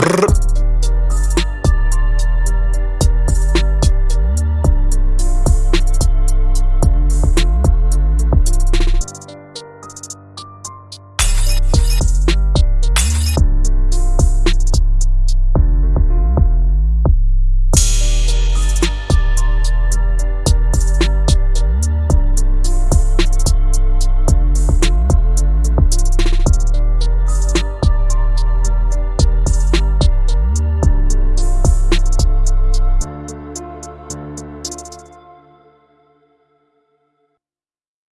Brrr.